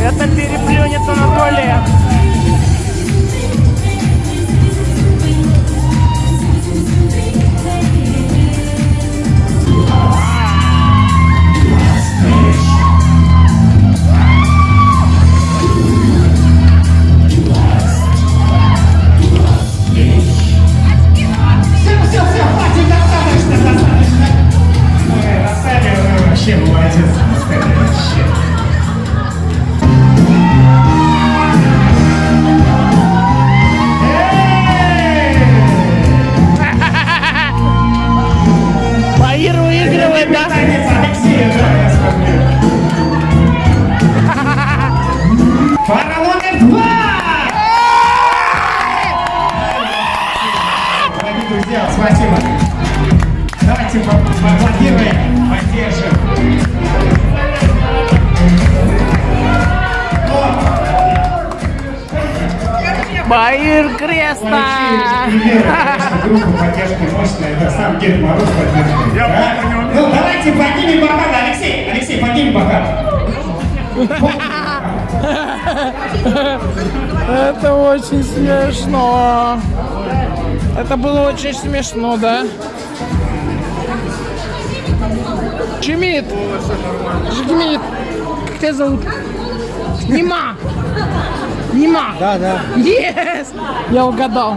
Это переплюнет на. вообще молодец настоящий. Спасибо. Давайте поаплодируем. Баир Креста! пример, конечно, группа поддержки мощная. Это сам Дед Мороз поддерживает. да? Ну, давайте поднимем бокал, Алексей. Алексей, поднимем бокал. Это очень смешно. Это было очень смешно, да? Чемит! Жгмит! Как тебя зовут? Нема! Нема! Да, да. Yes! Я угадал.